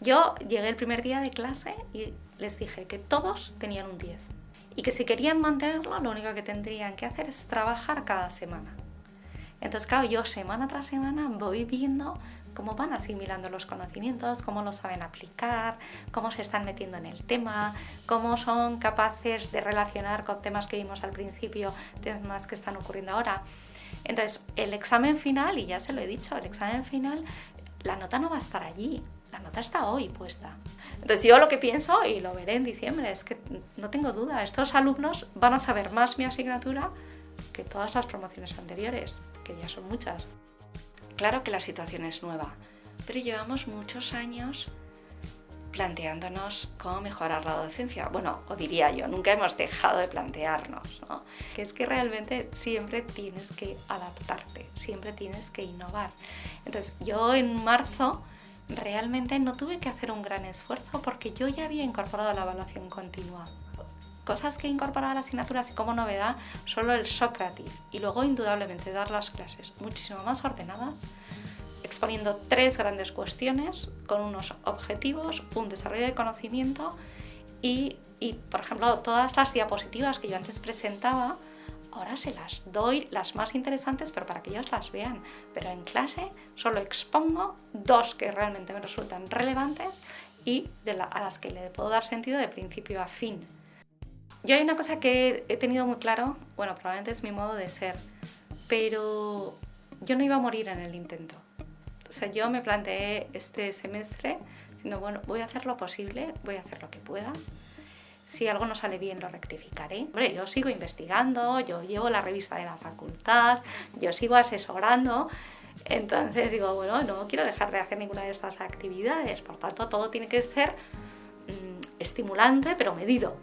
Yo llegué el primer día de clase y les dije que todos tenían un 10 y que si querían mantenerlo lo único que tendrían que hacer es trabajar cada semana. Entonces, claro, yo semana tras semana voy viendo cómo van asimilando los conocimientos, cómo lo saben aplicar, cómo se están metiendo en el tema, cómo son capaces de relacionar con temas que vimos al principio, temas que están ocurriendo ahora. Entonces, el examen final, y ya se lo he dicho, el examen final, la nota no va a estar allí, la nota está hoy puesta. Entonces yo lo que pienso, y lo veré en diciembre, es que no tengo duda, estos alumnos van a saber más mi asignatura que todas las promociones anteriores, que ya son muchas. Claro que la situación es nueva, pero llevamos muchos años planteándonos cómo mejorar la docencia. Bueno, o diría yo, nunca hemos dejado de plantearnos, ¿no? Que es que realmente siempre tienes que adaptarte, siempre tienes que innovar. Entonces, yo en marzo realmente no tuve que hacer un gran esfuerzo porque yo ya había incorporado la evaluación continua. Cosas que he incorporado a la asignatura así como novedad, solo el Socrative y luego indudablemente dar las clases muchísimo más ordenadas, exponiendo tres grandes cuestiones con unos objetivos, un desarrollo de conocimiento y, por ejemplo, todas las diapositivas que yo antes presentaba, ahora se las doy las más interesantes, pero para que ellos las vean. Pero en clase solo expongo dos que realmente me resultan relevantes y a las que le puedo dar sentido de principio a fin. Yo hay una cosa que he tenido muy claro, bueno, probablemente es mi modo de ser, pero yo no iba a morir en el intento. O sea, yo me planteé este semestre diciendo, bueno, voy a hacer lo posible, voy a hacer lo que pueda, si algo no sale bien lo rectificaré. Hombre, yo sigo investigando, yo llevo la revista de la facultad, yo sigo asesorando, entonces digo, bueno, no quiero dejar de hacer ninguna de estas actividades, por tanto todo tiene que ser mm, estimulante pero medido.